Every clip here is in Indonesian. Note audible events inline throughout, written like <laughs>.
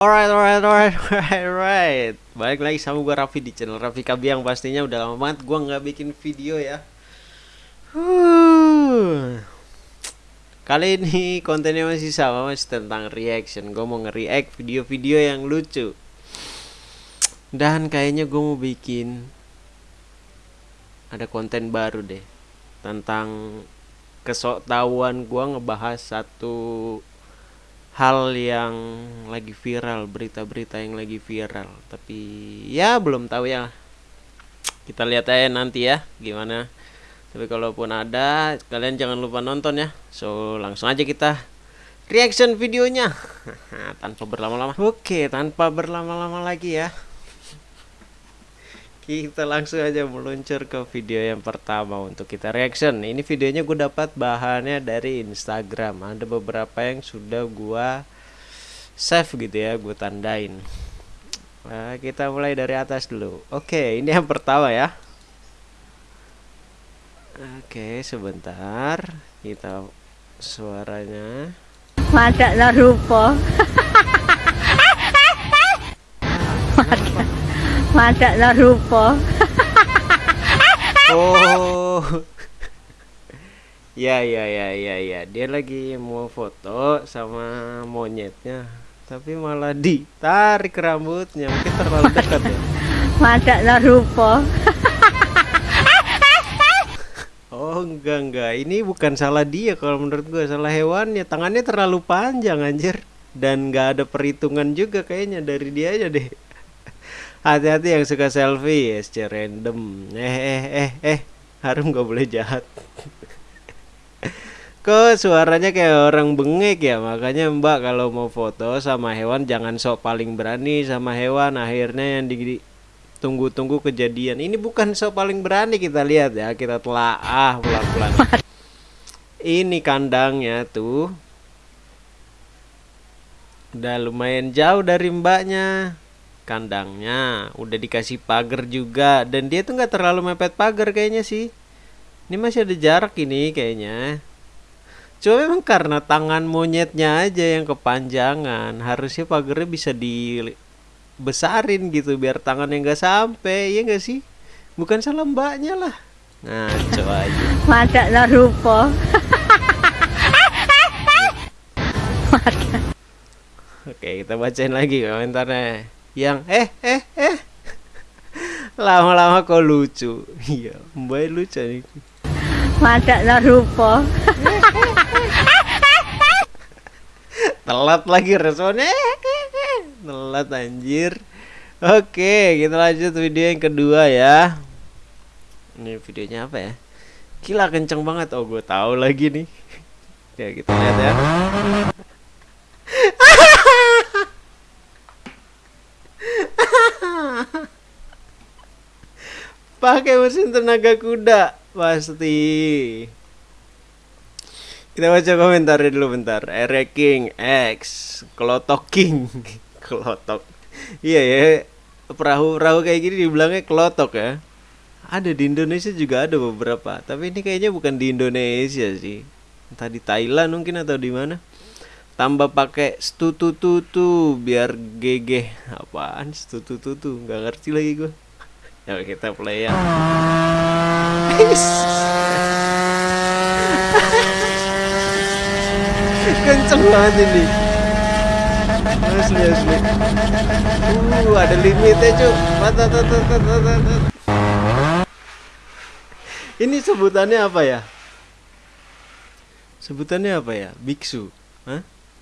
Alright, alright, alright, <laughs> alright, alright. Balik lagi sama gue Raffi di channel Raffi Kabiang pastinya udah lama banget gue nggak bikin video ya. Huh. Kali ini kontennya masih sama masih tentang reaction. Gue mau nge-react video-video yang lucu. Dan kayaknya gue mau bikin ada konten baru deh tentang kesoktahuan gue ngebahas satu hal yang lagi viral berita-berita yang lagi viral. Tapi ya belum tahu ya. Kita lihat aja nanti ya gimana. Tapi kalaupun ada kalian jangan lupa nonton ya. So langsung aja kita reaction videonya. <laughs> Tanpa berlama-lama. Oke tanpa berlama-lama lagi ya kita langsung aja meluncur ke video yang pertama untuk kita reaction. Ini videonya gue dapat bahannya dari Instagram. Ada beberapa yang sudah gue save gitu ya gue tandain. Nah, kita mulai dari atas dulu. Oke ini yang pertama ya. Oke sebentar. Kita suaranya. Madaklah rupa <laughs> Madaklah rupa <laughs> Oh. ya ya ya ya ya. Dia lagi mau foto sama monyetnya. Tapi malah ditarik rambutnya. Mungkin terlalu dekat ya. <laughs> Madaklah rupa <laughs> Oh enggak enggak. Ini bukan salah dia kalau menurut gua salah hewannya. Tangannya terlalu panjang anjir. Dan nggak ada perhitungan juga kayaknya dari dia aja deh. Hati-hati yang suka selfie secara random. Eh eh eh eh, harum gak boleh jahat. <laughs> Kok suaranya kayak orang bengek ya, makanya Mbak kalau mau foto sama hewan jangan sok paling berani sama hewan. Akhirnya yang di tunggu-tunggu kejadian. Ini bukan sok paling berani kita lihat ya, kita telaah pelan-pelan. Ini kandangnya tuh. Udah lumayan jauh dari mbaknya kandangnya. Udah dikasih pagar juga. Dan dia tuh nggak terlalu mepet pagar kayaknya sih. Ini masih ada jarak ini kayaknya. Cuma memang karena tangan monyetnya aja yang kepanjangan harusnya pagarnya bisa dibesarin gitu biar tangannya nggak sampai ya nggak sih? Bukan salah mbaknya lah. Ngaco aja. <laughs> Madaklah rupa. <laughs> Oke kita bacain lagi komentarnya yang eh eh eh. <laughs> Lama-lama kok lucu. Iya mbak lucu nih. Madaklah rupa. Telat lagi responnya. Telat anjir. Oke kita lanjut video yang kedua ya. Ini videonya apa ya? Gila kenceng banget. Oh gue tahu lagi nih. Ya kita lihat ya <laughs> pakai mesin tenaga kuda pasti. Kita baca komentarnya dulu bentar. Ereking X Kelotok King. <laughs> Kelotok iya ya perahu-perahu kayak gini dibilangnya kelotok ya. Ada di Indonesia juga ada beberapa tapi ini kayaknya bukan di Indonesia sih. Entah di Thailand mungkin atau di mana tambah pakai stutu-tutu biar gege apaan stutu-tutu nggak ngerti lagi gue ya kita play ya. <laughs> Kenceng banget ini. Asli asli uh ada limitnya cu mata ini sebutannya apa ya? Sebutannya apa ya? Biksu. Hah?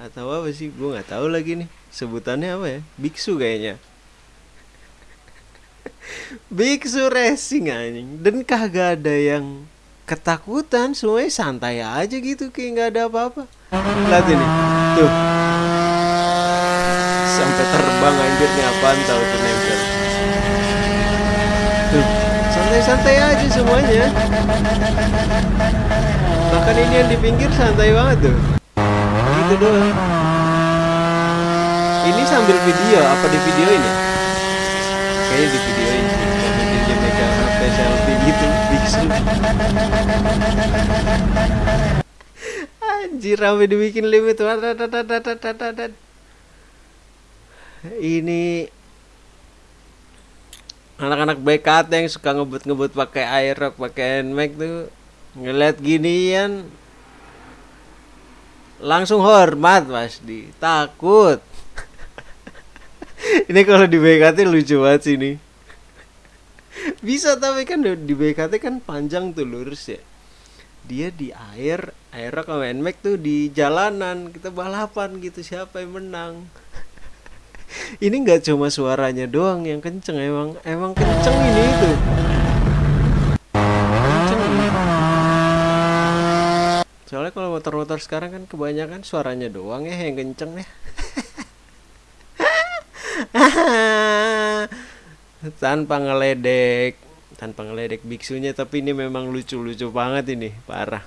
Atau apa sih? Gue nggak tahu lagi nih. Sebutannya apa ya? Biksu kayaknya. <laughs> Biksu racing anjing. Dan kagak ada yang ketakutan. Semuanya santai aja gitu kayak nggak ada apa-apa. Lihat ini. Tuh. Sampai terbang anjir. Nih apaan tahu tuh nempel? Tuh. Santai-santai aja semuanya. Bahkan ini yang di pinggir santai banget tuh gitu doang. Ini sambil video apa di video ini? Kayaknya di video ini. Mungkin dia megang HP selfie gitu biksu anjir rame dibikin limit. Ini anak-anak BKT yang suka ngebut-ngebut pakai aerox pakai nmax tuh. Ngeliat ginian langsung hormat pasti takut. <laughs> Ini kalau di BKT lucu banget sih ini. Bisa tapi kan di BKT kan panjang tuh lurus ya. Dia di air aerox sama nmax tuh di jalanan. Kita balapan gitu siapa yang menang? <laughs> Ini nggak cuma suaranya doang yang kenceng emang emang kenceng ini itu kenceng ini. Motor-motor sekarang kan kebanyakan suaranya doang ya yang kenceng ya <laughs> tanpa ngeledek tanpa ngeledek biksunya tapi ini memang lucu-lucu banget ini parah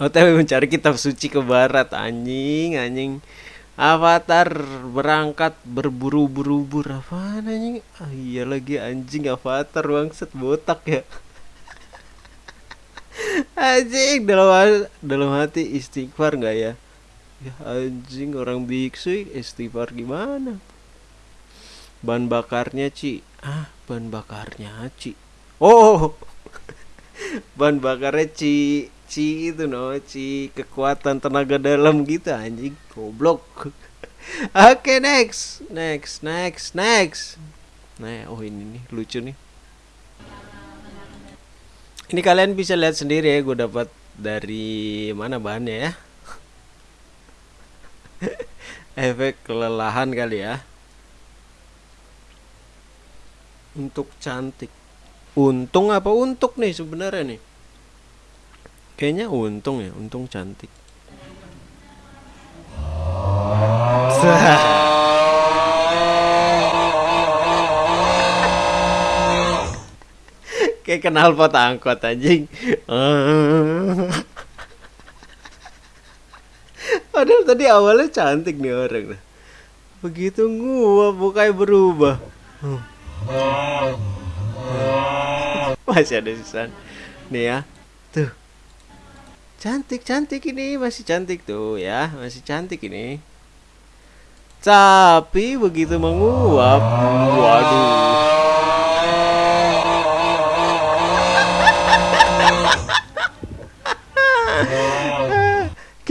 OTW mencari kitab suci ke barat anjing anjing Avatar berangkat berburu-buru apa anjing? Ah, iya lagi anjing Avatar bangset botak ya. Anjing dalam dalam hati istighfar nggak ya? Ya anjing orang biksu istighfar gimana? Ban bakarnya Ci. Ah, ban bakarnya Ci. Oh. <laughs> ban bakarnya Ci Ci itu no Ci kekuatan tenaga dalam gitu anjing goblok <laughs> oke okay, next next next next nah oh ini nih lucu nih ini kalian bisa lihat sendiri ya gue dapat dari mana bahannya ya. <laughs> Efek kelelahan kali ya. Untuk cantik. Untung apa untuk nih sebenarnya nih? Kayaknya untung ya, untung cantik. Kayak kenal pot angkot anjing. <laughs> Padahal tadi awalnya cantik nih orang. Begitu gua bukai berubah. Masih ada sisa. Nih ya. Tuh cantik cantik ini masih cantik tuh ya masih cantik ini tapi begitu menguap waduh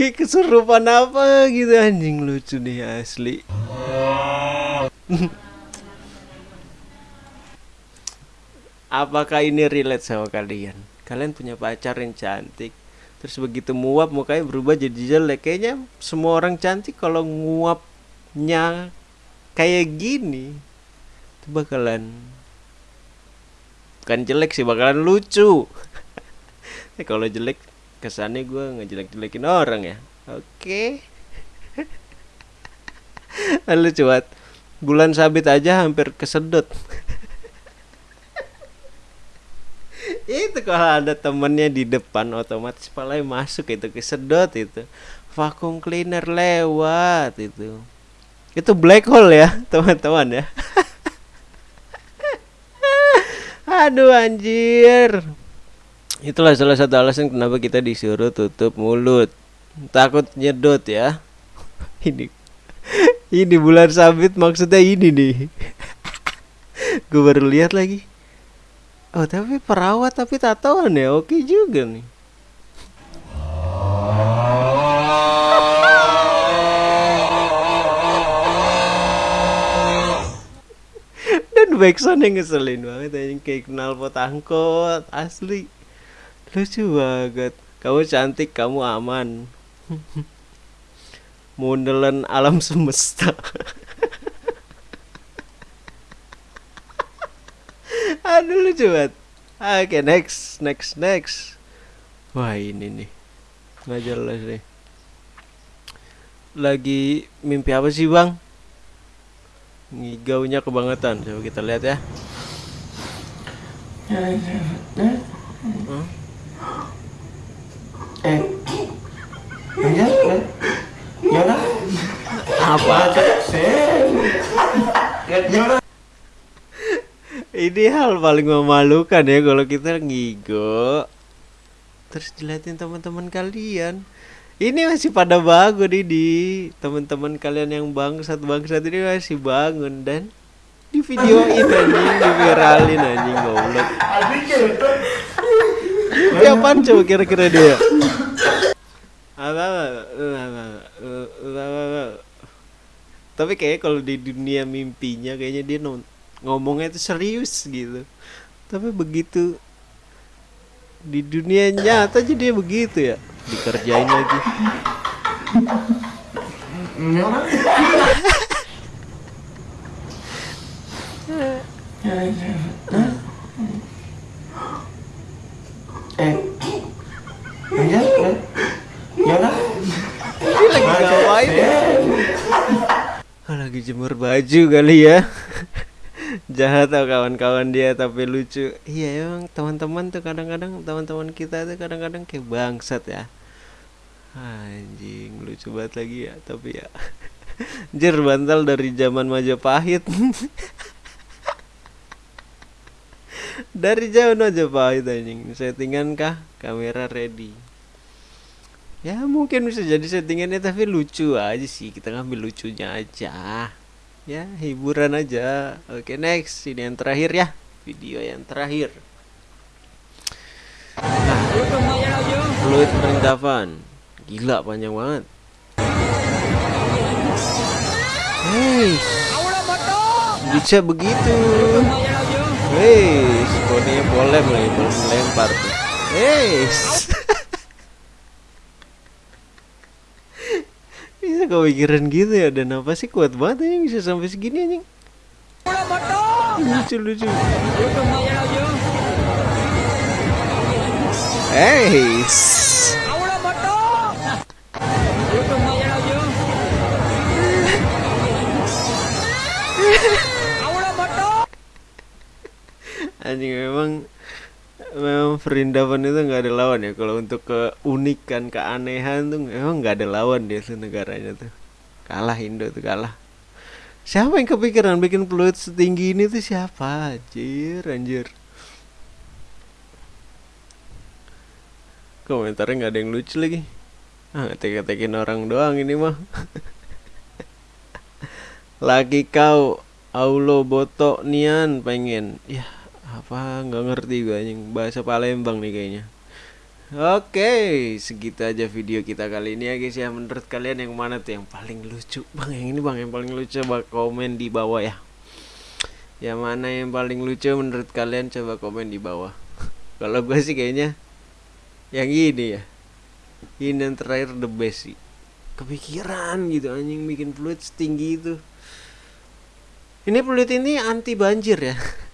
kayak kesurupan apa gitu anjing? Lucu nih asli. Apakah ini relate sama kalian? Kalian punya pacar yang cantik terus begitu nguap mukanya berubah jadi jelek. Kayaknya semua orang cantik kalau nguapnya kayak gini itu bakalan bukan jelek sih bakalan lucu. <laughs> Kalau jelek kesannya gue ngejelek-jelekin orang ya. Oke. <laughs> Lalu cuat. Bulan sabit aja hampir kesedot. <laughs> Itu kalau ada temennya di depan otomatis palanya masuk itu kesedot itu. Vakum cleaner lewat itu. Itu black hole ya <laughs> teman-teman ya. Aduh anjir itulah salah satu alasan kenapa kita disuruh tutup mulut. Takut nyedot ya. <laughs> Ini ini bulan sabit maksudnya ini nih. <laughs> Gue baru lihat lagi. Oh tapi perawat tapi tatoan ya? Oke juga nih. <laughs> Dan backsound yang ngeselin banget yang kayak kenal pot angkot asli lucu banget. Kamu cantik, kamu aman. Modelan alam semesta. Aduh lucu banget. Oke okay, next, next, next. Wah ini nih nggak jelas nih. Lagi mimpi apa sih bang? Ngigaunya kebangetan. Coba kita lihat ya. Hmm? Eh, ya, ya, apa? Ya, ini hal paling memalukan ya kalau kita ngigo. Terus dilihatin teman-teman kalian. Ini masih pada bangun ini Teman-teman kalian yang bangsat bangsat ini masih bangun Dan. Di video ini anjing diviralin anjing goblok Dia apaan coba kira-kira dia. Tapi kayaknya kalau di dunia mimpinya kayaknya dia ngomongnya itu serius gitu Tapi begitu di dunia nyata aja dia begitu ya dikerjain lagi Eh. Ya, ya. Ya lah. dia lagi ngapain ya? Ah, lagi jemur baju kali ya. <laughs> Jahat tau kawan-kawan dia tapi lucu. Iya emang teman-teman tuh kadang-kadang teman-teman kita tuh kadang-kadang kayak bangsat ya. Anjing lucu banget lagi ya tapi ya. <laughs> Anjir bantal dari zaman Majapahit. <laughs> Dari zaman Majapahit anjing. Settingan kah? Kamera ready. Ya mungkin bisa jadi settingannya tapi lucu aja sih. Kita ngambil lucunya aja ya hiburan aja. Oke next. Ini yang terakhir ya. Video yang terakhir. Nah, fluid perlengkapan gila panjang banget. Hei, bisa begitu. Hei, skoninya boleh melempar tuh. Hei, <laughs> bisa kepikiran gitu ya dan apa sih kuat banget anjing bisa sampai segini anjing. Lucu lucu. Hei. anjing memang memang Vrindavan itu nggak ada lawan ya? Kalau untuk keunikan keanehan tuh memang nggak ada lawan dia tuh negaranya tuh. Kalah Indo tuh kalah. Siapa yang kepikiran bikin fluid setinggi ini tuh siapa? Anjir anjir. Komentarnya nggak ada yang lucu lagi. Ah teka-tekin orang doang ini mah. <laughs> Lagi kau aulo botok nian pengen. Ya apa nggak ngerti gue anjing bahasa Palembang nih kayaknya Oke, segitu aja video kita kali ini ya guys ya. Menurut kalian yang mana tuh yang paling lucu? Bang, yang ini bang yang paling lucu coba komen di bawah ya. Yang mana yang paling lucu menurut kalian coba komen di bawah. <laughs> Kalau gue sih kayaknya yang ini ya. Ini yang terakhir the best sih. Kepikiran gitu anjing bikin fluid setinggi itu. Ini fluid ini anti banjir ya. <laughs>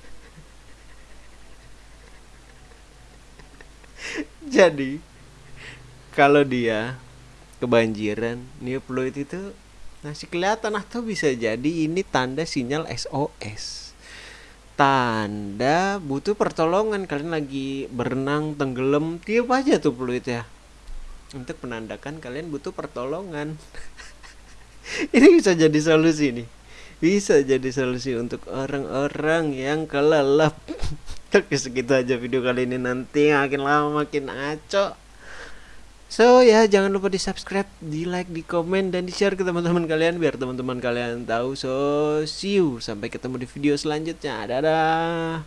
Jadi kalau dia kebanjiran, nih fluid itu masih kelihatan atau bisa jadi ini tanda sinyal SOS. Tanda butuh pertolongan kalian lagi berenang tenggelam tiup aja tuh fluid ya untuk menandakan kalian butuh pertolongan. <laughs> ini bisa jadi solusi nih. Bisa jadi solusi untuk orang-orang yang kelelap. <laughs> Oke segitu aja video kali ini. Nanti makin lama makin aco So ya jangan lupa di subscribe, di like, di komen dan di share ke teman-teman kalian biar teman-teman kalian tahu. So see you. Sampai ketemu di video selanjutnya. Dadah